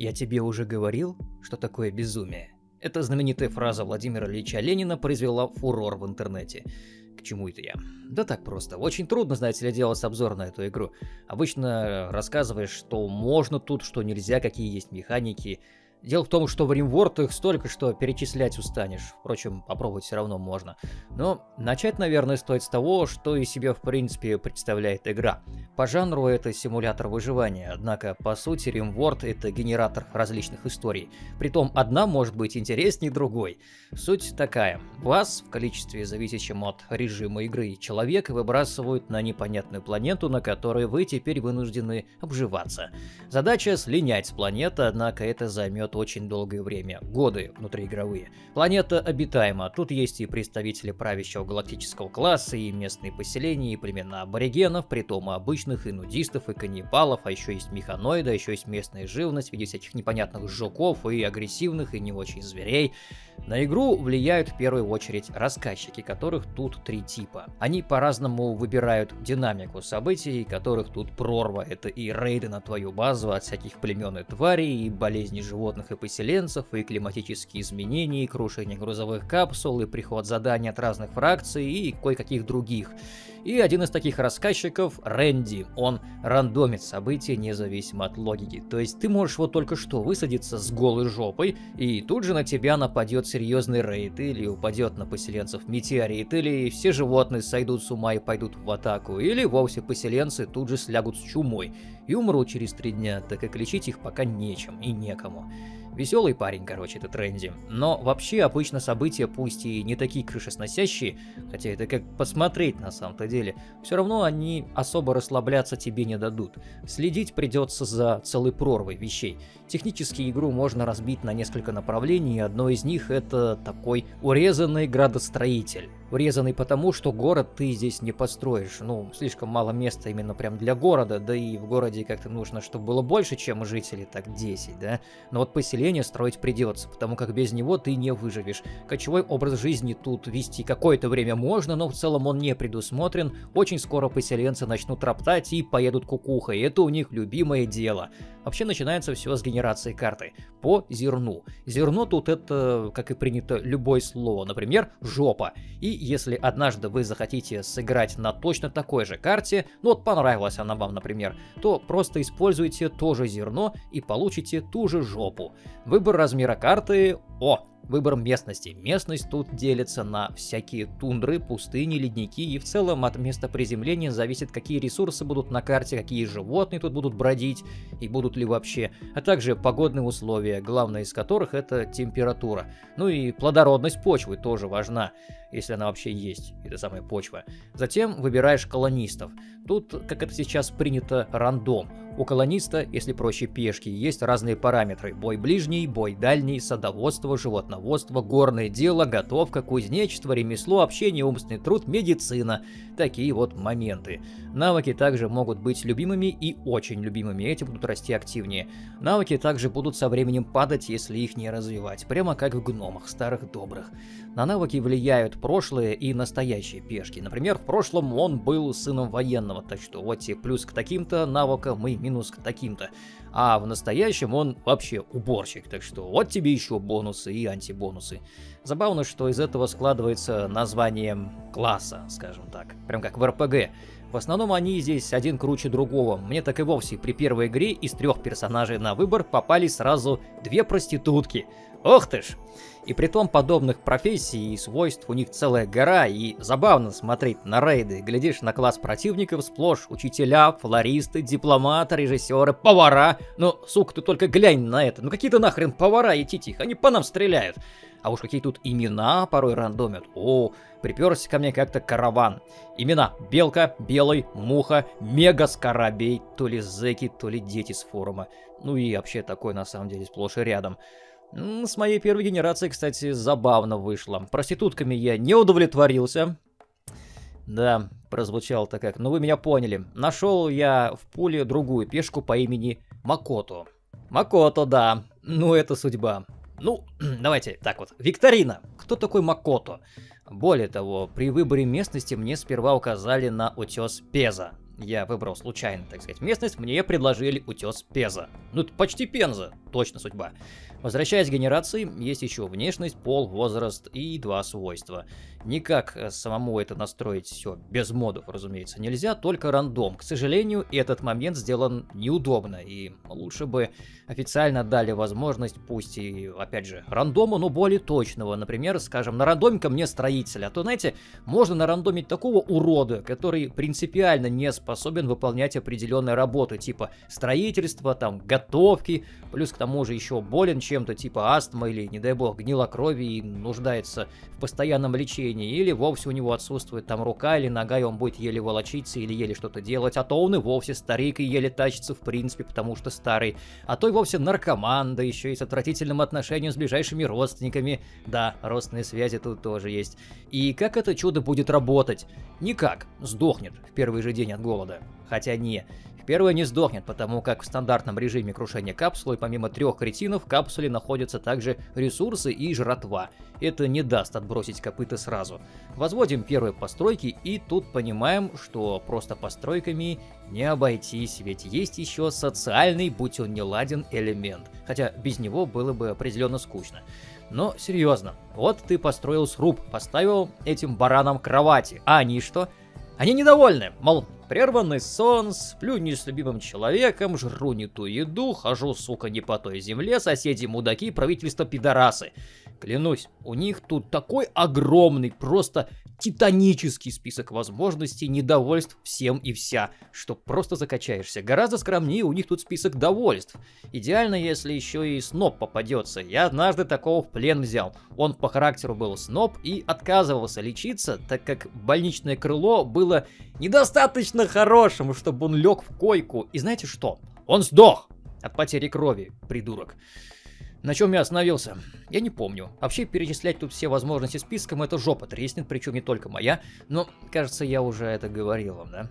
Я тебе уже говорил, что такое безумие. Эта знаменитая фраза Владимира Ильича Ленина произвела фурор в интернете. К чему это я? Да так просто. Очень трудно, знаете ли, делать обзор на эту игру. Обычно рассказываешь, что можно тут, что нельзя, какие есть механики, Дело в том, что в RimWorld их столько, что перечислять устанешь. Впрочем, попробовать все равно можно. Но начать, наверное, стоит с того, что из себя в принципе представляет игра. По жанру это симулятор выживания, однако по сути RimWorld это генератор различных историй. Притом одна может быть интереснее другой. Суть такая. Вас, в количестве зависящем от режима игры человек, выбрасывают на непонятную планету, на которой вы теперь вынуждены обживаться. Задача слинять с планеты, однако это займет займет очень долгое время, годы внутриигровые. Планета обитаема, тут есть и представители правящего галактического класса, и местные поселения, и племена аборигенов, притом обычных, и нудистов, и каннибалов, а еще есть механоиды, а еще есть местная живность в виде всяких непонятных жуков, и агрессивных, и не очень зверей. На игру влияют в первую очередь рассказчики, которых тут три типа. Они по-разному выбирают динамику событий, которых тут прорва. Это и рейды на твою базу от всяких племен и тварей, и болезни животных и поселенцев, и климатические изменения, и крушение грузовых капсул, и приход заданий от разных фракций, и кое-каких других. И один из таких рассказчиков — Рэнди. Он рандомит события независимо от логики. То есть ты можешь вот только что высадиться с голой жопой, и тут же на тебя нападет серьезный рейд, или упадет на поселенцев метеорит, или все животные сойдут с ума и пойдут в атаку, или вовсе поселенцы тут же слягут с чумой и умрут через три дня, так как лечить их пока нечем и некому. Веселый парень, короче, этот Рэнди. Но вообще обычно события, пусть и не такие крышесносящие, хотя это как посмотреть на самом-то деле, все равно они особо расслабляться тебе не дадут. Следить придется за целой прорвой вещей. Технически игру можно разбить на несколько направлений, и одно из них это такой урезанный градостроитель. Урезанный потому, что город ты здесь не построишь. Ну, слишком мало места именно прям для города, да и в городе как-то нужно, чтобы было больше, чем жителей, так 10, да? Но вот поселение строить придется, потому как без него ты не выживешь. Кочевой образ жизни тут вести какое-то время можно, но в целом он не предусмотрен. Очень скоро поселенцы начнут роптать и поедут кукухой, это у них любимое дело. Вообще начинается все с генерации карты по зерну. Зерно тут это, как и принято, любое слово, например, жопа. И если однажды вы захотите сыграть на точно такой же карте, ну вот понравилась она вам, например, то просто используйте то же зерно и получите ту же жопу. Выбор размера карты... О, Выбор местности. Местность тут делится на всякие тундры, пустыни, ледники и в целом от места приземления зависит, какие ресурсы будут на карте, какие животные тут будут бродить и будут ли вообще, а также погодные условия, главное из которых это температура. Ну и плодородность почвы тоже важна, если она вообще есть, эта самая почва. Затем выбираешь колонистов. Тут, как это сейчас принято, рандом. У колониста, если проще пешки, есть разные параметры. Бой ближний, бой дальний, садоводство, животноводство, горное дело, готовка, кузнечество, ремесло, общение, умственный труд, медицина. Такие вот моменты. Навыки также могут быть любимыми и очень любимыми, эти будут расти активнее. Навыки также будут со временем падать, если их не развивать, прямо как в гномах, старых добрых. На навыки влияют прошлые и настоящие пешки. Например, в прошлом он был сыном военного, так что вот тебе плюс к таким-то навыкам и минус к таким-то. А в настоящем он вообще уборщик, так что вот тебе еще бонусы и антибонусы. Забавно, что из этого складывается название класса, скажем так, прям как в РПГ. В основном они здесь один круче другого. Мне так и вовсе при первой игре из трех персонажей на выбор попали сразу две проститутки. Ох ты ж! И при том подобных профессий и свойств у них целая гора, и забавно смотреть на рейды. Глядишь на класс противников сплошь учителя, флористы, дипломаты, режиссеры, повара. Ну, сука, ты только глянь на это. Ну какие-то нахрен повара и титих, они по нам стреляют. А уж какие тут имена порой рандомят. О, приперся ко мне как-то караван. Имена Белка, Белый, Муха, Мега Скоробей, то ли зэки, то ли дети с форума. Ну и вообще такой на самом деле сплошь и рядом. С моей первой генерации, кстати, забавно вышло. Проститутками я не удовлетворился. Да, прозвучало-то как. Но вы меня поняли. Нашел я в пуле другую пешку по имени Макото. Макото, да. Ну, это судьба. Ну, давайте так вот. Викторина. Кто такой Макото? Более того, при выборе местности мне сперва указали на утес Пеза. Я выбрал случайно, так сказать, местность, мне предложили утес Пеза. Ну, это почти Пенза. Точно судьба. Возвращаясь к генерации, есть еще внешность, пол, возраст и два свойства. Никак э, самому это настроить все без модов, разумеется, нельзя, только рандом. К сожалению, этот момент сделан неудобно, и лучше бы официально дали возможность, пусть и, опять же, рандома, но более точного. Например, скажем, на рандоме мне строителя, а то, знаете, можно нарандомить такого урода, который принципиально не способен выполнять определенные работы, типа строительства, там, готовки, плюс к тому же еще болен чем-то, типа астма или, не дай бог, гнила крови и нуждается в постоянном лечении, или вовсе у него отсутствует там рука или нога, и он будет еле волочиться или еле что-то делать, а то он и вовсе старик и еле тащится в принципе, потому что старый, а то и вовсе наркоман, да еще и с отвратительным отношением с ближайшими родственниками, да, родственные связи тут тоже есть. И как это чудо будет работать? Никак, сдохнет в первый же день от голода. Хотя не, Первая не сдохнет, потому как в стандартном режиме крушения капсулы помимо трех кретинов в капсуле находятся также ресурсы и жратва. Это не даст отбросить копыта сразу. Возводим первые постройки и тут понимаем, что просто постройками не обойтись, ведь есть еще социальный, будь он не ладен, элемент. Хотя без него было бы определенно скучно. Но серьезно, вот ты построил сруб, поставил этим баранам кровати, а они что? Они недовольны, мол, прерванный сон, сплю не с любимым человеком, жру не ту еду, хожу, сука, не по той земле, соседи мудаки, правительство пидорасы. Клянусь, у них тут такой огромный, просто титанический список возможностей, недовольств всем и вся, что просто закачаешься. Гораздо скромнее у них тут список довольств. Идеально, если еще и сноб попадется. Я однажды такого в плен взял. Он по характеру был сноб и отказывался лечиться, так как больничное крыло было недостаточно хорошим, чтобы он лег в койку. И знаете что? Он сдох от потери крови, придурок. На чем я остановился? Я не помню. Вообще перечислять тут все возможности списком это жопа треснет, причем не только моя, но кажется я уже это говорил вам, да?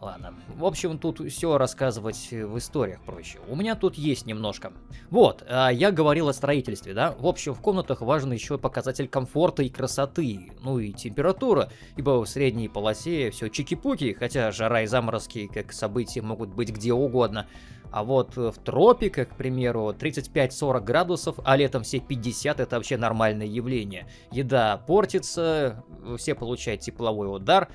Ладно. В общем, тут все рассказывать в историях проще. У меня тут есть немножко. Вот, а я говорил о строительстве, да? В общем, в комнатах важен еще показатель комфорта и красоты, ну и температура, ибо в средней полосе все чики-пуки, хотя жара и заморозки как события могут быть где угодно. А вот в тропиках, к примеру, 35-40 градусов, а летом все 50 это вообще нормальное явление. Еда портится, все получают тепловой удар,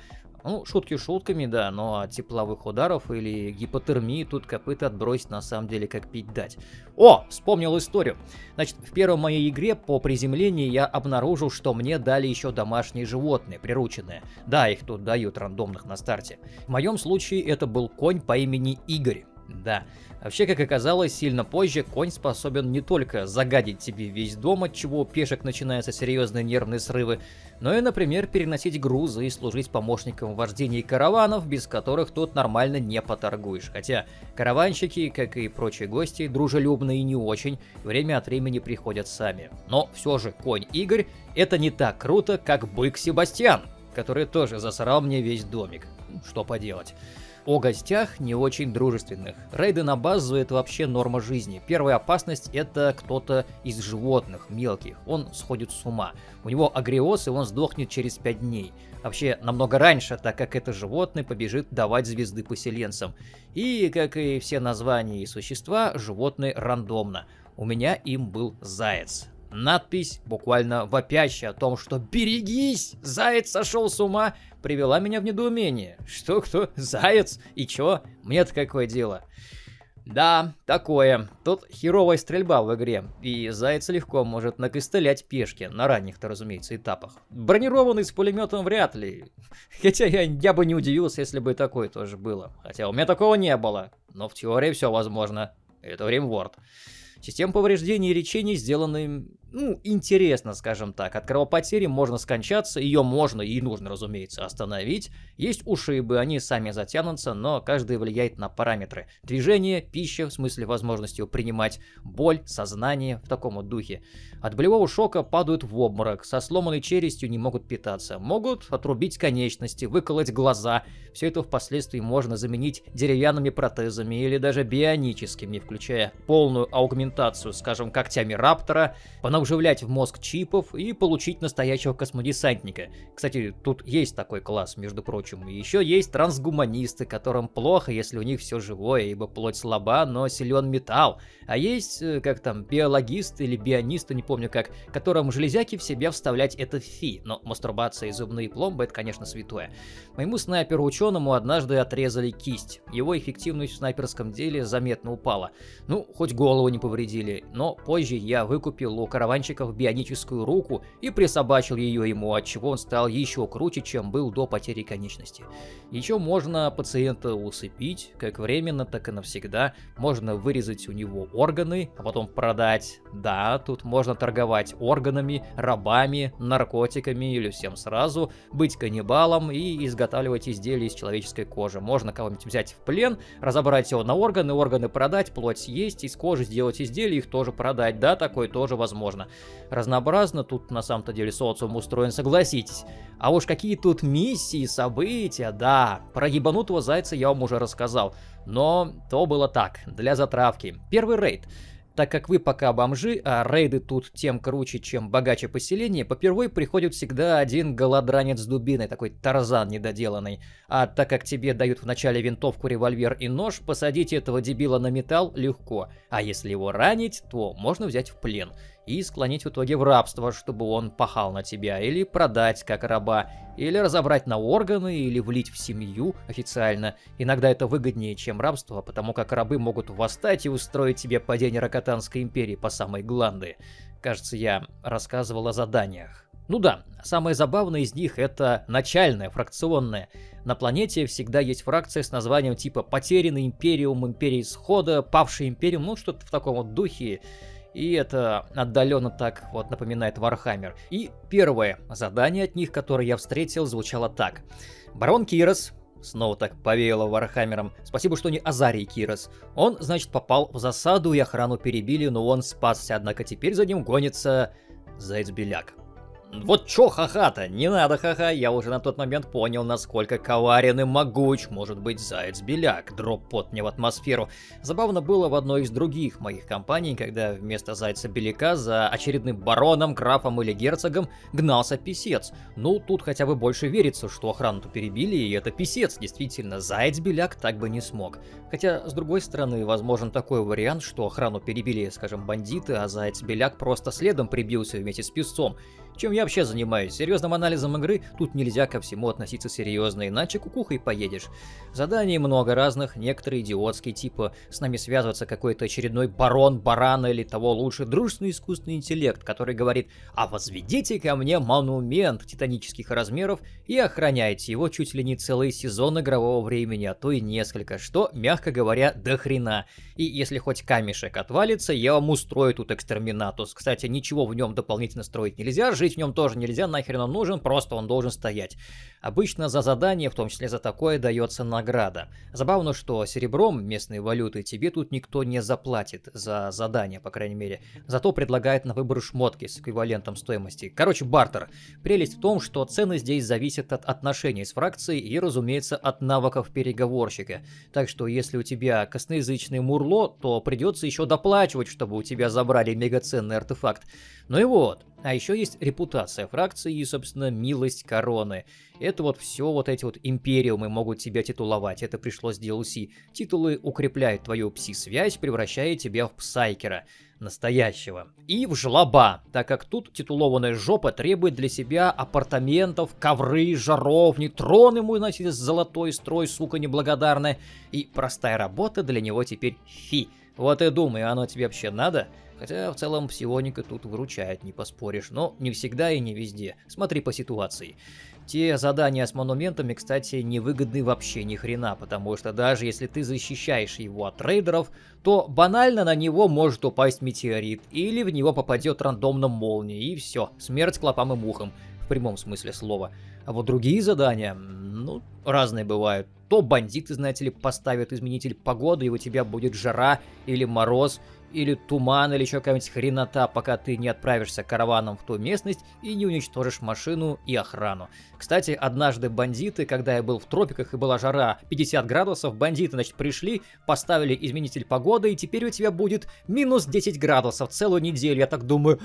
ну, шутки шутками, да, но от тепловых ударов или гипотермии тут копыта отбросить на самом деле как пить дать. О, вспомнил историю. Значит, в первой моей игре по приземлению я обнаружил, что мне дали еще домашние животные, прирученные. Да, их тут дают рандомных на старте. В моем случае это был конь по имени Игорь. Да, вообще, как оказалось, сильно позже конь способен не только загадить тебе весь дом, от чего у пешек начинаются серьезные нервные срывы, но и, например, переносить грузы и служить помощником в вождении караванов, без которых тут нормально не поторгуешь. Хотя караванщики, как и прочие гости, дружелюбные и не очень, время от времени приходят сами. Но все же конь Игорь это не так круто, как бык Себастьян, который тоже засрал мне весь домик. Что поделать. О гостях не очень дружественных. Рейды на базу это вообще норма жизни. Первая опасность это кто-то из животных, мелких. Он сходит с ума. У него агриоз и он сдохнет через 5 дней. Вообще намного раньше, так как это животное побежит давать звезды поселенцам. И, как и все названия и существа, животные рандомно. У меня им был заяц. Надпись, буквально вопящая о том, что «Берегись! Заяц сошел с ума!» привела меня в недоумение. Что, кто? Заяц? И чё? Мне-то какое дело? Да, такое. Тут херовая стрельба в игре, и Заяц легко может накостылять пешки, на ранних-то, разумеется, этапах. Бронированный с пулеметом вряд ли. Хотя я, я бы не удивился, если бы такое тоже было. Хотя у меня такого не было. Но в теории все возможно. Это Римворд. Система повреждений и лечения сделаны ну, интересно, скажем так. От кровопотери можно скончаться, ее можно и нужно, разумеется, остановить. Есть ушибы, они сами затянутся, но каждый влияет на параметры. Движение, пища, в смысле возможностью принимать боль, сознание, в таком вот духе. От болевого шока падают в обморок, со сломанной челюстью не могут питаться. Могут отрубить конечности, выколоть глаза. Все это впоследствии можно заменить деревянными протезами или даже бионическими, включая полную аугментацию, скажем, когтями раптора, по навживлять в мозг чипов и получить настоящего космодесантника. Кстати, тут есть такой класс, между прочим. Еще есть трансгуманисты, которым плохо, если у них все живое, ибо плоть слаба, но силен металл. А есть, э, как там, биологисты или бионисты, не помню как, которым железяки в себя вставлять это фи. Но мастурбация и зубные пломбы это, конечно, святое. Моему снайперу-ученому однажды отрезали кисть. Его эффективность в снайперском деле заметно упала. Ну, хоть голову не повредили, но позже я выкупил у караванщиков бионическую руку и присобачил ее ему, от чего он стал еще круче, чем был до потери конечности. Еще можно пациента усыпить, как временно, так и навсегда. Можно вырезать у него органы, а потом продать. Да, тут можно торговать органами, рабами, наркотиками или всем сразу, быть каннибалом и изготавливать изделия из человеческой кожи. Можно кого-нибудь взять в плен, разобрать его на органы, органы продать, плоть съесть, из кожи сделать изделия, их тоже продать. Да, такое тоже возможно. Разнообразно тут на самом-то деле социум устроен, согласитесь. А уж какие тут миссии, события, да. Про ебанутого зайца я вам уже рассказал. Но то было так, для затравки. Первый рейд. Так как вы пока бомжи, а рейды тут тем круче, чем богаче поселение, попервой приходит всегда один голодранец с дубиной, такой тарзан недоделанный. А так как тебе дают вначале винтовку, револьвер и нож, посадить этого дебила на металл легко. А если его ранить, то можно взять в плен и склонить в итоге в рабство, чтобы он пахал на тебя, или продать как раба, или разобрать на органы, или влить в семью официально. Иногда это выгоднее, чем рабство, потому как рабы могут восстать и устроить тебе падение Рокотанской империи по самой гланды. Кажется, я рассказывал о заданиях. Ну да, самое забавное из них это начальное, фракционное. На планете всегда есть фракция с названием типа «Потерянный Империум», «Империя Исхода», «Павший Империум», ну что-то в таком вот духе. И это отдаленно так вот напоминает Warhammer. И первое задание от них, которое я встретил, звучало так. Барон Кирос, снова так повеяло Warhammer ом, спасибо, что не Азарий Кирос. Он, значит, попал в засаду и охрану перебили, но он спасся, однако теперь за ним гонится Заяц-Беляк. Вот чё ха-ха-то, не надо ха-ха, я уже на тот момент понял, насколько коварен и могуч может быть Заяц-Беляк, drop pod мне в атмосферу. Забавно было в одной из других моих компаний, когда вместо Зайца-Беляка за очередным бароном, графом или герцогом гнался писец. Ну, тут хотя бы больше верится, что охрану-то перебили, и это писец, действительно, Заяц-Беляк так бы не смог. Хотя, с другой стороны, возможен такой вариант, что охрану перебили, скажем, бандиты, а Заяц-Беляк просто следом прибился вместе с писцом. Чем я вообще занимаюсь? Серьезным анализом игры тут нельзя ко всему относиться серьезно, иначе кукухой поедешь. Заданий много разных, некоторые идиотские, типа с нами связывается какой-то очередной барон, барана или того лучше, дружественный искусственный интеллект, который говорит «А возведите ко мне монумент титанических размеров и охраняйте его чуть ли не целый сезон игрового времени, а то и несколько, что, мягко говоря, до хрена. И если хоть камешек отвалится, я вам устрою тут экстерминатус. Кстати, ничего в нем дополнительно строить нельзя, жить в нем тоже нельзя, нахрен он нужен, просто он должен стоять. Обычно за задание, в том числе за такое, дается награда. Забавно, что серебром, местной валюты, тебе тут никто не заплатит за задание, по крайней мере. Зато предлагает на выбор шмотки с эквивалентом стоимости. Короче, бартер. Прелесть в том, что цены здесь зависят от отношений с фракцией и, разумеется, от навыков переговорщика. Так что, если у тебя косноязычный мурло, то придется еще доплачивать, чтобы у тебя забрали мегаценный артефакт. Ну и вот. А еще есть репутация фракции и, собственно, милость короны. Это вот все вот эти вот империумы могут тебя титуловать, это пришло с DLC. Титулы укрепляют твою пси-связь, превращая тебя в псайкера настоящего. И в жлоба, так как тут титулованная жопа требует для себя апартаментов, ковры, жаровни, трон ему, значит, золотой строй, сука неблагодарная. И простая работа для него теперь фи. Вот и думаю, оно тебе вообще надо? Хотя в целом псионика тут выручает, не поспоришь, но не всегда и не везде. Смотри по ситуации. Те задания с монументами, кстати, невыгодны вообще ни хрена, потому что даже если ты защищаешь его от рейдеров, то банально на него может упасть метеорит, или в него попадет рандомно молния, и все, смерть клопам и мухам, в прямом смысле слова. А вот другие задания, ну, разные бывают. То бандиты, знаете ли, поставят изменитель погоды, и у тебя будет жара или мороз, или туман, или еще какая-нибудь хренота, пока ты не отправишься караваном в ту местность и не уничтожишь машину и охрану. Кстати, однажды бандиты, когда я был в тропиках и была жара 50 градусов, бандиты, значит, пришли, поставили изменитель погоды, и теперь у тебя будет минус 10 градусов целую неделю. Я так думаю,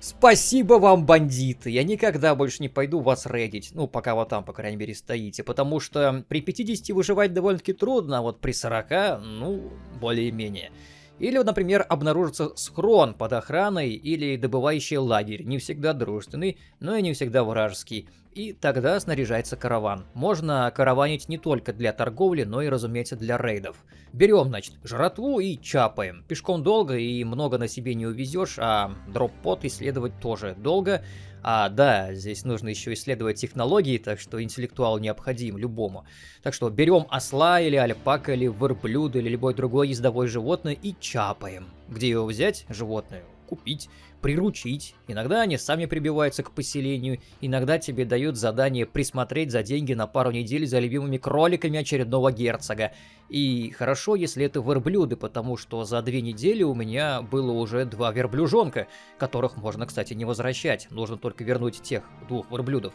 спасибо вам, бандиты, я никогда больше не пойду вас рейдить. Ну, пока вы там, по крайней мере, стоите, потому что при 50 выживать довольно-таки трудно, а вот при 40, ну, более-менее. Или, например, обнаружится схрон под охраной или добывающий лагерь, не всегда дружественный, но и не всегда вражеский. И тогда снаряжается караван. Можно караванить не только для торговли, но и, разумеется, для рейдов. Берем, значит, жратву и чапаем. Пешком долго и много на себе не увезешь, а дроп-под исследовать тоже долго. А, да, здесь нужно еще исследовать технологии, так что интеллектуал необходим любому. Так что берем осла или альпака или верблюда или любое другое ездовое животное и чапаем. Где его взять? Животное. Купить приручить. Иногда они сами прибиваются к поселению, иногда тебе дают задание присмотреть за деньги на пару недель за любимыми кроликами очередного герцога. И хорошо, если это верблюды, потому что за две недели у меня было уже два верблюжонка, которых можно, кстати, не возвращать, нужно только вернуть тех двух верблюдов.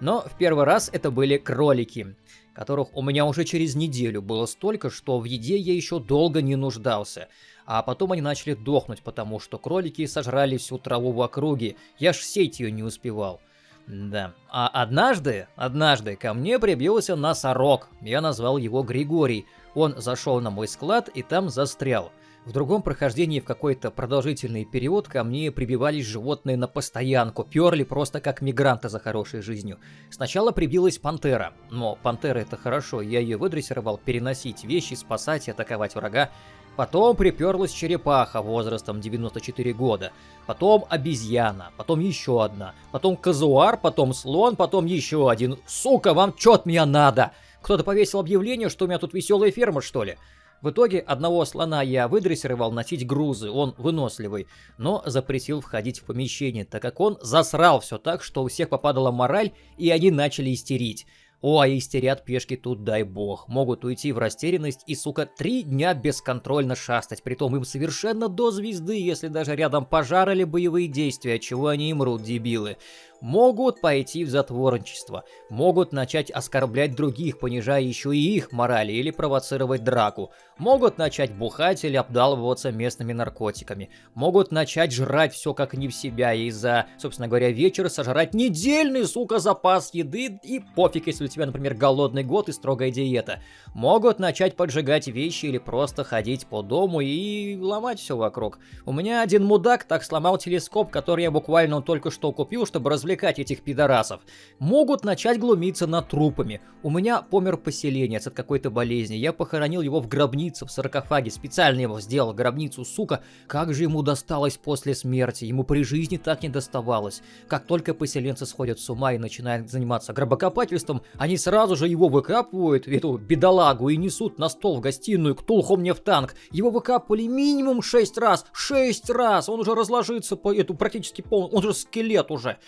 Но в первый раз это были кролики, которых у меня уже через неделю было столько, что в еде я еще долго не нуждался. А потом они начали дохнуть, потому что кролики сожрали всю траву в округе. Я ж сеть ее не успевал. Да. А однажды, однажды ко мне прибился носорог. Я назвал его Григорий. Он зашел на мой склад и там застрял. В другом прохождении в какой-то продолжительный период ко мне прибивались животные на постоянку, перли просто как мигранты за хорошей жизнью. Сначала прибилась пантера, но пантера это хорошо, я ее выдрессировал переносить вещи, спасать и атаковать врага. Потом приперлась черепаха возрастом 94 года, потом обезьяна, потом еще одна, потом казуар, потом слон, потом еще один. Сука, вам чё от меня надо? Кто-то повесил объявление, что у меня тут веселая ферма, что ли? В итоге одного слона я выдрессировал носить грузы, он выносливый, но запретил входить в помещение, так как он засрал все так, что у всех попадала мораль, и они начали истерить. О, а истерят пешки тут, дай бог. Могут уйти в растерянность и, сука, три дня бесконтрольно шастать. Притом им совершенно до звезды, если даже рядом пожар или боевые действия, чего они и мрут, дебилы могут пойти в затворничество, могут начать оскорблять других, понижая еще и их морали или провоцировать драку, могут начать бухать или обдалываться местными наркотиками, могут начать жрать все как не в себя и за, собственно говоря, вечер сожрать недельный, сука, запас еды и пофиг, если у тебя, например, голодный год и строгая диета, могут начать поджигать вещи или просто ходить по дому и ломать все вокруг. У меня один мудак так сломал телескоп, который я буквально только что купил, чтобы развлекать развлекать этих пидорасов. Могут начать глумиться над трупами. У меня помер поселенец от какой-то болезни. Я похоронил его в гробнице, в саркофаге. Специально его сделал, гробницу, сука. Как же ему досталось после смерти? Ему при жизни так не доставалось. Как только поселенцы сходят с ума и начинают заниматься гробокопательством, они сразу же его выкапывают, эту бедолагу, и несут на стол в гостиную, к Тулху мне в танк. Его выкапывали минимум 6 раз. 6 раз! Он уже разложится по эту практически полный, он же скелет уже.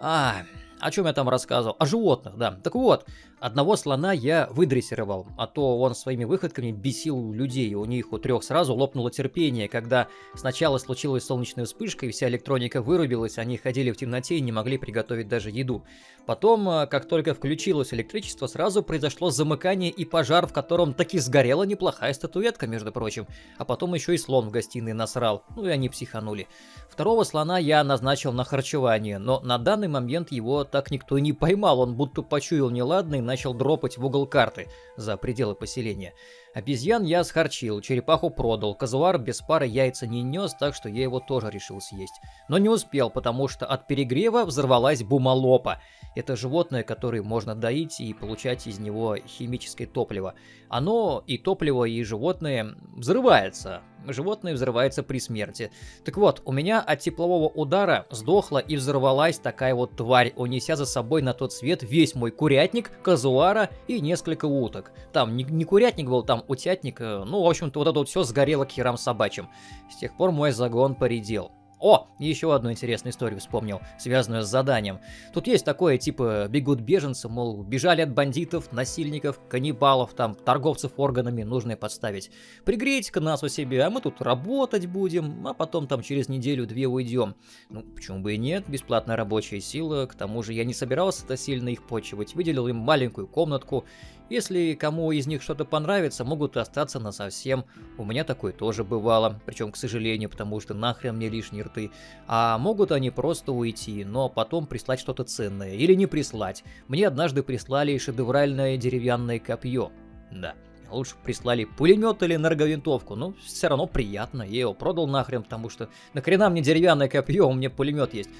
А, о чем я там рассказывал? О животных, да. Так вот, Одного слона я выдрессировал, а то он своими выходками бесил людей, у них у трех сразу лопнуло терпение, когда сначала случилась солнечная вспышка и вся электроника вырубилась, они ходили в темноте и не могли приготовить даже еду. Потом, э, как только включилось электричество, сразу произошло замыкание и пожар, в котором таки сгорела неплохая статуэтка, между прочим. А потом еще и слон в гостиной насрал, ну и они психанули. Второго слона я назначил на харчевание, но на данный момент его так никто и не поймал, он будто почуял неладный, начал дропать в угол карты за пределы поселения. Обезьян я схарчил, черепаху продал, казуар без пары яйца не нес, так что я его тоже решил съесть. Но не успел, потому что от перегрева взорвалась бумалопа. Это животное, которое можно доить и получать из него химическое топливо. Оно и топливо, и животное взрывается. Животное взрывается при смерти. Так вот, у меня от теплового удара сдохла и взорвалась такая вот тварь, унеся за собой на тот свет весь мой курятник, казуара и несколько уток. Там не, не курятник был, там утятник, ну, в общем-то, вот это вот все сгорело к херам собачьим. С тех пор мой загон поредел. О, еще одну интересную историю вспомнил, связанную с заданием. Тут есть такое, типа, бегут беженцы, мол, бежали от бандитов, насильников, каннибалов, там, торговцев органами, нужно подставить. Пригрейте-ка нас у себя, а мы тут работать будем, а потом там через неделю-две уйдем. Ну, почему бы и нет, бесплатная рабочая сила, к тому же я не собирался-то сильно их почивать, выделил им маленькую комнатку, если кому из них что-то понравится, могут остаться на совсем. У меня такое тоже бывало, причем, к сожалению, потому что нахрен мне лишние рты. А могут они просто уйти, но потом прислать что-то ценное. Или не прислать. Мне однажды прислали шедевральное деревянное копье. Да. Лучше прислали пулемет или энерговинтовку, но все равно приятно. Я его продал нахрен, потому что нахрена мне деревянное копье, у меня пулемет есть.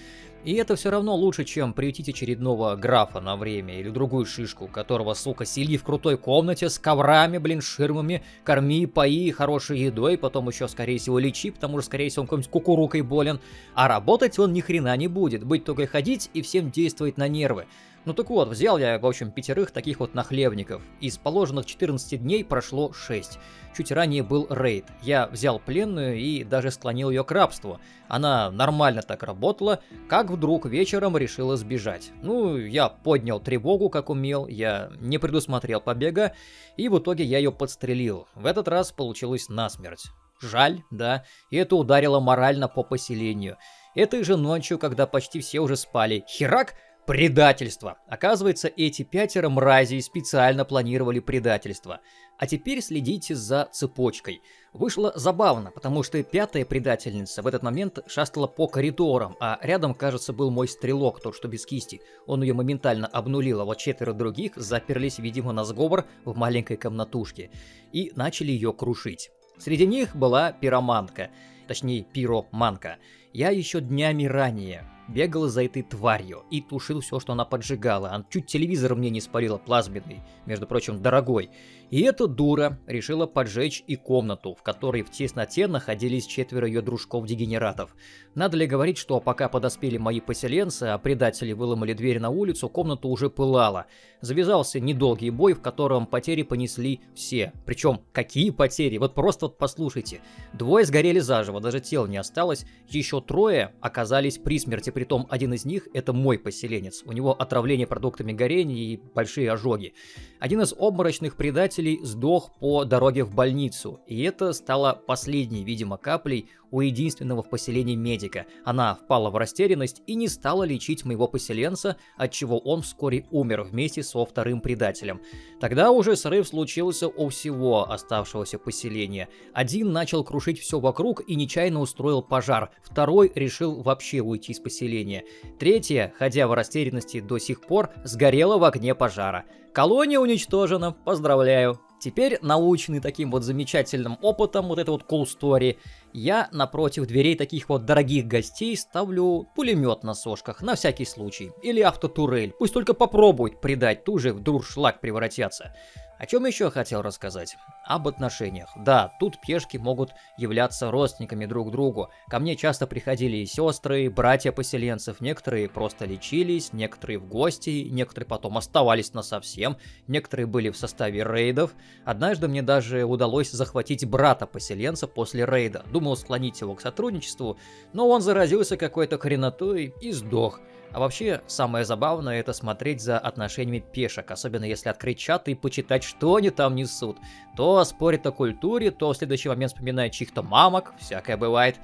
И это все равно лучше, чем приютить очередного графа на время или другую шишку, которого, сука, сели в крутой комнате с коврами, блин, ширмами, корми, пои, хорошей едой, потом еще, скорее всего, лечи, потому что, скорее всего, он какой-нибудь кукурукой болен. А работать он ни хрена не будет, быть только ходить и всем действовать на нервы. Ну так вот, взял я, в общем, пятерых таких вот нахлебников. Из положенных 14 дней прошло 6. Чуть ранее был рейд. Я взял пленную и даже склонил ее к рабству. Она нормально так работала, как вдруг вечером решила сбежать. Ну, я поднял тревогу, как умел, я не предусмотрел побега, и в итоге я ее подстрелил. В этот раз получилось насмерть. Жаль, да, и это ударило морально по поселению. Этой же ночью, когда почти все уже спали, херак, Предательство. Оказывается, эти пятеро мразей специально планировали предательство. А теперь следите за цепочкой. Вышло забавно, потому что пятая предательница в этот момент шастала по коридорам, а рядом, кажется, был мой стрелок, тот, что без кисти. Он ее моментально обнулил, а вот четверо других заперлись, видимо, на сговор в маленькой комнатушке и начали ее крушить. Среди них была пироманка, точнее пироманка. Я еще днями ранее бегал за этой тварью и тушил все, что она поджигала. Он чуть телевизор мне не спалила плазменный, между прочим, дорогой. И эта дура решила поджечь и комнату, в которой в тесноте находились четверо ее дружков-дегенератов. Надо ли говорить, что пока подоспели мои поселенцы, а предатели выломали дверь на улицу, комната уже пылала. Завязался недолгий бой, в котором потери понесли все. Причем, какие потери? Вот просто вот послушайте. Двое сгорели заживо, даже тел не осталось. Еще трое оказались при смерти, притом один из них это мой поселенец. У него отравление продуктами горения и большие ожоги. Один из обморочных предателей сдох по дороге в больницу, и это стало последней, видимо, каплей у единственного в поселении медика. Она впала в растерянность и не стала лечить моего поселенца, от чего он вскоре умер вместе со вторым предателем. Тогда уже срыв случился у всего оставшегося поселения. Один начал крушить все вокруг и нечаянно устроил пожар, второй решил вообще уйти из поселения. Третья, ходя в растерянности до сих пор, сгорела в огне пожара. Колония уничтожена, поздравляю. Теперь, научный таким вот замечательным опытом, вот это вот cool story, я напротив дверей таких вот дорогих гостей ставлю пулемет на сошках, на всякий случай. Или автотурель, пусть только попробует предать, ту же в дуршлаг превратятся. О чем еще хотел рассказать? Об отношениях. Да, тут пешки могут являться родственниками друг другу. Ко мне часто приходили и сестры, братья поселенцев. Некоторые просто лечились, некоторые в гости, некоторые потом оставались на совсем, некоторые были в составе рейдов. Однажды мне даже удалось захватить брата поселенца после рейда. Думал склонить его к сотрудничеству, но он заразился какой-то хренотой и сдох. А вообще, самое забавное это смотреть за отношениями пешек, особенно если открыть чат и почитать, что они там несут. То спорят о культуре, то в следующий момент вспоминают чьих-то мамок, всякое бывает.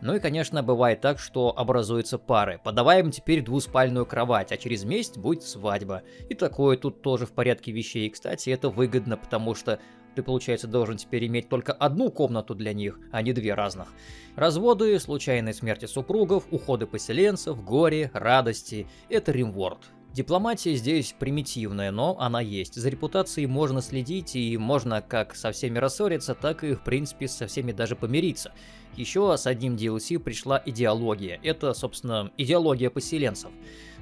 Ну и, конечно, бывает так, что образуются пары. Подаваем теперь двуспальную кровать, а через месяц будет свадьба. И такое тут тоже в порядке вещей. И, кстати, это выгодно, потому что ты, получается, должен теперь иметь только одну комнату для них, а не две разных. Разводы, случайные смерти супругов, уходы поселенцев, горе, радости – это римворд. Дипломатия здесь примитивная, но она есть. За репутацией можно следить и можно как со всеми рассориться, так и в принципе со всеми даже помириться. Еще с одним DLC пришла идеология. Это, собственно, идеология поселенцев.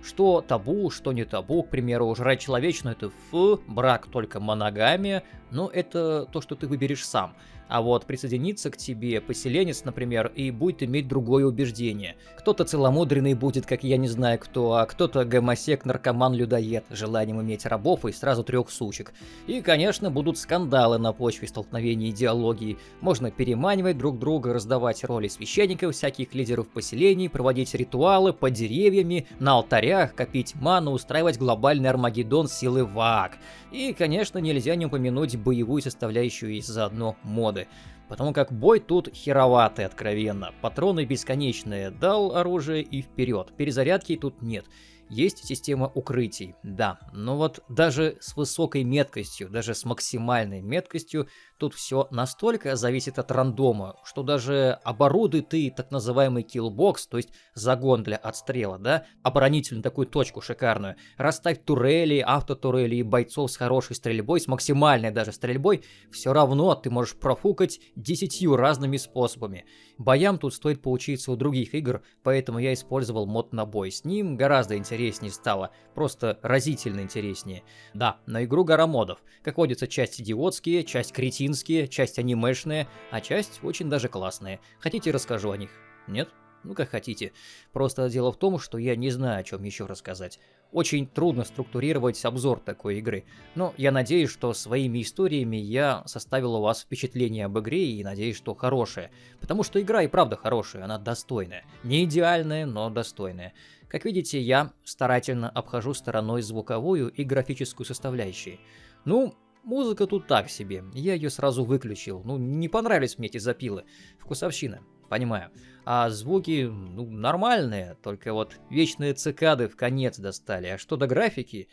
Что табу, что не табу, к примеру, жрать человечную это фу, брак только моногамия, но это то, что ты выберешь сам. А вот присоединиться к тебе поселенец, например, и будет иметь другое убеждение. Кто-то целомудренный будет, как я не знаю кто, а кто-то гомосек, наркоман, людоед, желанием иметь рабов и сразу трех сучек. И, конечно, будут скандалы на почве столкновения идеологии. Можно переманивать друг друга, раздавать роли священников, всяких лидеров поселений, проводить ритуалы под деревьями, на алтарях, копить ману, устраивать глобальный Армагеддон силы ВАК. И, конечно, нельзя не упомянуть боевую составляющую и заодно моды. Потому как бой тут хероватый, откровенно. Патроны бесконечные, дал оружие и вперед. Перезарядки тут нет. Есть система укрытий, да, но вот даже с высокой меткостью, даже с максимальной меткостью Тут все настолько зависит от рандома, что даже оборудуй ты так называемый killbox, то есть загон для отстрела, да, оборонительную такую точку шикарную, расставь турели, автотурели и бойцов с хорошей стрельбой, с максимальной даже стрельбой, все равно ты можешь профукать десятью разными способами. Боям тут стоит поучиться у других игр, поэтому я использовал мод на бой. С ним гораздо интереснее стало, просто разительно интереснее. Да, на игру гора модов. Как водится, часть идиотские, часть кретинские, кретинские, часть анимешные, а часть очень даже классные. Хотите, расскажу о них? Нет? Ну, как хотите. Просто дело в том, что я не знаю, о чем еще рассказать. Очень трудно структурировать обзор такой игры. Но я надеюсь, что своими историями я составил у вас впечатление об игре и надеюсь, что хорошее. Потому что игра и правда хорошая, она достойная. Не идеальная, но достойная. Как видите, я старательно обхожу стороной звуковую и графическую составляющие. Ну, Музыка тут так себе, я ее сразу выключил. Ну, не понравились мне эти запилы. Вкусовщина, понимаю. А звуки, ну, нормальные, только вот вечные цикады в конец достали. А что до графики,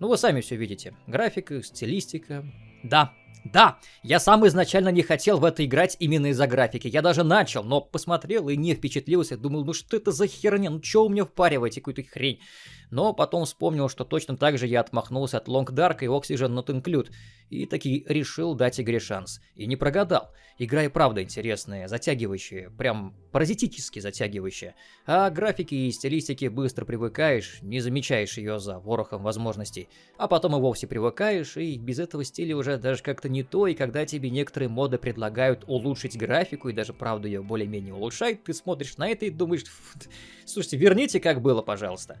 ну, вы сами все видите. Графика, стилистика. Да, да, я сам изначально не хотел в это играть именно из-за графики. Я даже начал, но посмотрел и не впечатлился. Думал, ну что это за херня? Ну что у меня впариваете какую-то хрень? Но потом вспомнил, что точно так же я отмахнулся от Long Dark и Oxygen Not Include, и таки решил дать игре шанс. И не прогадал. Игра и правда интересная, затягивающая, прям паразитически затягивающая. А графики и стилистики быстро привыкаешь, не замечаешь ее за ворохом возможностей. А потом и вовсе привыкаешь, и без этого стиля уже даже как-то не то, и когда тебе некоторые моды предлагают улучшить графику, и даже правда ее более-менее улучшают, ты смотришь на это и думаешь, слушайте, верните как было, пожалуйста.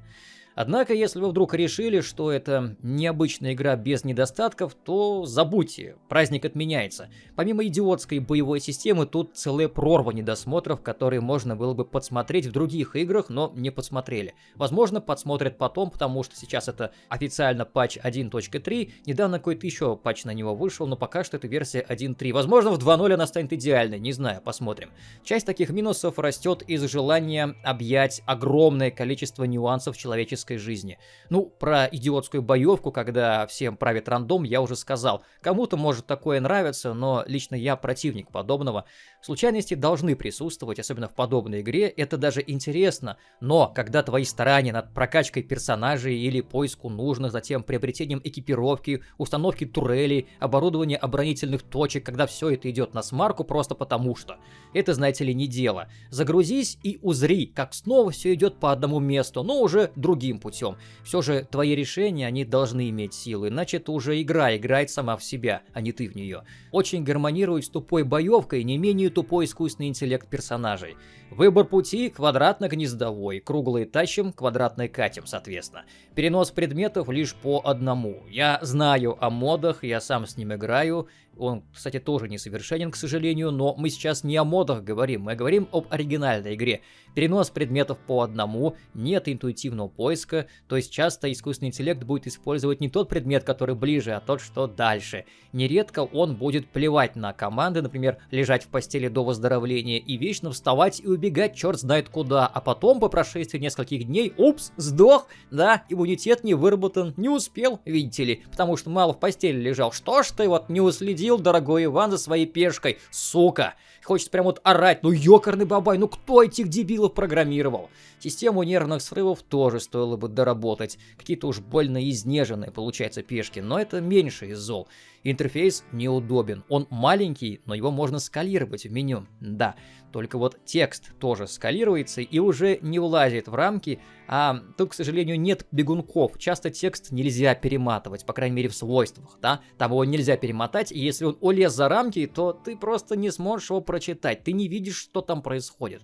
Однако, если вы вдруг решили, что это необычная игра без недостатков, то забудьте, праздник отменяется. Помимо идиотской боевой системы, тут целая прорва недосмотров, которые можно было бы подсмотреть в других играх, но не подсмотрели. Возможно, подсмотрят потом, потому что сейчас это официально патч 1.3, недавно какой-то еще патч на него вышел, но пока что это версия 1.3. Возможно, в 2.0 она станет идеальной, не знаю, посмотрим. Часть таких минусов растет из желания объять огромное количество нюансов человеческой человеческой жизни. Ну, про идиотскую боевку, когда всем правит рандом, я уже сказал. Кому-то может такое нравиться, но лично я противник подобного. Случайности должны присутствовать, особенно в подобной игре, это даже интересно. Но когда твои старания над прокачкой персонажей или поиску нужных, затем приобретением экипировки, установки турелей, оборудования оборонительных точек, когда все это идет на смарку просто потому что. Это, знаете ли, не дело. Загрузись и узри, как снова все идет по одному месту, но уже другим другим путем. Все же твои решения, они должны иметь силу, иначе это уже игра играет сама в себя, а не ты в нее. Очень гармонирует с тупой боевкой не менее тупой искусственный интеллект персонажей. Выбор пути квадратно-гнездовой, круглый тащим, квадратный катим, соответственно. Перенос предметов лишь по одному. Я знаю о модах, я сам с ним играю, он, кстати, тоже несовершенен, к сожалению, но мы сейчас не о модах говорим, мы говорим об оригинальной игре. Перенос предметов по одному, нет интуитивного поиска, то есть часто искусственный интеллект будет использовать не тот предмет, который ближе, а тот, что дальше. Нередко он будет плевать на команды, например, лежать в постели до выздоровления и вечно вставать и убегать черт знает куда, а потом по прошествии нескольких дней, упс, сдох, да, иммунитет не выработан, не успел, видите ли, потому что мало в постели лежал. Что ж ты вот не уследил следил, дорогой Иван, за своей пешкой, сука. Хочется прям вот орать, ну ёкарный бабай, ну кто этих дебилов программировал? Систему нервных срывов тоже стоило бы доработать. Какие-то уж больно изнеженные, получается, пешки, но это меньше из зол. Интерфейс неудобен. Он маленький, но его можно скалировать в меню. Да, только вот текст тоже скалируется и уже не влазит в рамки, а тут, к сожалению, нет бегунков. Часто текст нельзя перематывать, по крайней мере в свойствах, да? Там его нельзя перемотать, и если он улез за рамки, то ты просто не сможешь его прочитать, ты не видишь, что там происходит.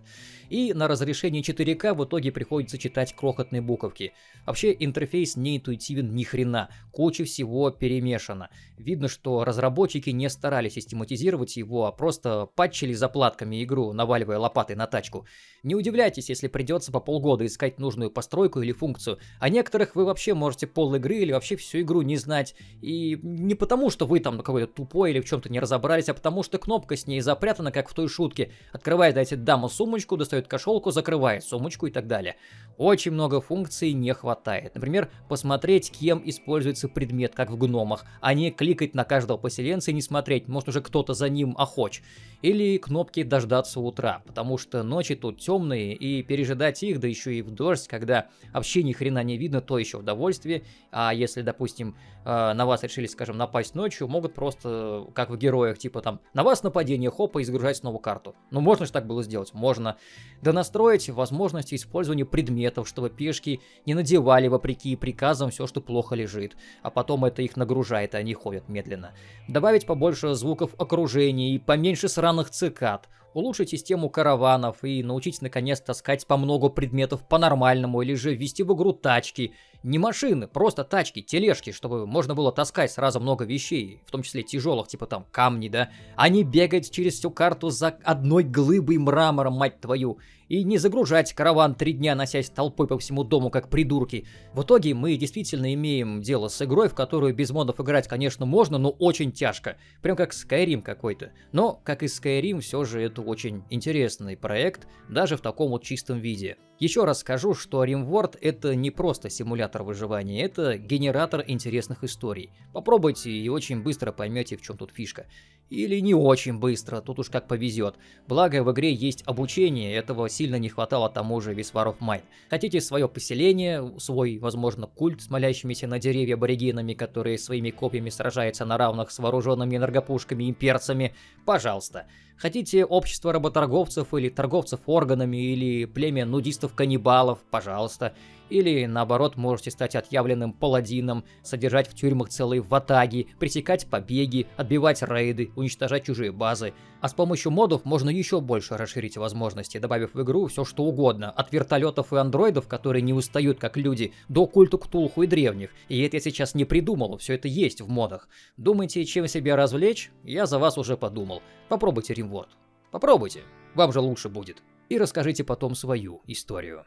И на разрешении 4К в итоге приходится читать крохотные буковки. Вообще интерфейс не интуитивен ни хрена, куча всего перемешана. Видно, что разработчики не старались систематизировать его, а просто патчили заплатками игру, наваливая лопатой на тачку. Не удивляйтесь, если придется по полгода искать нужную постройку или функцию. А некоторых вы вообще можете пол игры или вообще всю игру не знать. И не потому, что вы там какой-то тупой или в чем-то не разобрались, а потому что кнопка с ней запрятана, как в той шутке. Открывает, дайте даму сумочку, достает кошелку, закрывает сумочку и так далее. Очень много функций не хватает. Например, посмотреть, кем используется предмет, как в гномах, а не кликать на каждого поселенца и не смотреть, может уже кто-то за ним охоч. Или кнопки дождаться утра, потому что ночи тут темные, и пережидать их, да еще и в дождь, когда вообще ни хрена не видно, то еще удовольствие. А если, допустим, э, на вас решили, скажем, напасть ночью, могут просто, как в героях, типа там, на вас нападение, хопа, и загружать снова карту. Ну, можно же так было сделать? Можно. Да настроить возможности использования предметов, чтобы пешки не надевали, вопреки приказам, все, что плохо лежит. А потом это их нагружает, и они ходят медленно. Добавить побольше звуков окружения и поменьше сраных цикад улучшить систему караванов и научить наконец таскать по много предметов по-нормальному или же ввести в игру тачки. Не машины, просто тачки, тележки, чтобы можно было таскать сразу много вещей, в том числе тяжелых, типа там камни, да, а не бегать через всю карту за одной глыбой мрамора, мать твою, и не загружать караван три дня, носясь толпой по всему дому, как придурки. В итоге мы действительно имеем дело с игрой, в которую без модов играть, конечно, можно, но очень тяжко. Прям как Skyrim какой-то. Но, как и Skyrim, все же это очень интересный проект, даже в таком вот чистом виде. Еще раз скажу, что RimWorld это не просто симулятор выживания, это генератор интересных историй. Попробуйте и очень быстро поймете, в чем тут фишка. Или не очень быстро, тут уж как повезет. Благо в игре есть обучение, этого сильно не хватало тому же of Mine. Хотите свое поселение, свой, возможно, культ с молящимися на деревья аборигенами, которые своими копьями сражаются на равных с вооруженными энергопушками имперцами? Пожалуйста. Хотите общество работорговцев или торговцев органами, или племя нудистов-каннибалов, пожалуйста. Или, наоборот, можете стать отъявленным паладином, содержать в тюрьмах целые ватаги, пресекать побеги, отбивать рейды, уничтожать чужие базы. А с помощью модов можно еще больше расширить возможности, добавив в игру все что угодно, от вертолетов и андроидов, которые не устают как люди, до культу Ктулху и древних. И это я сейчас не придумал, все это есть в модах. Думаете, чем себя развлечь? Я за вас уже подумал. Попробуйте Римворд. Попробуйте, вам же лучше будет. И расскажите потом свою историю.